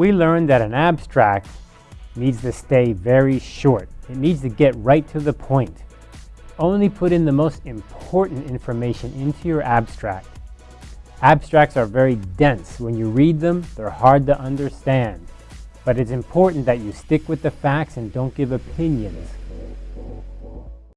we learned that an abstract needs to stay very short. It needs to get right to the point. Only put in the most important information into your abstract. Abstracts are very dense. When you read them, they're hard to understand. But it's important that you stick with the facts and don't give opinions.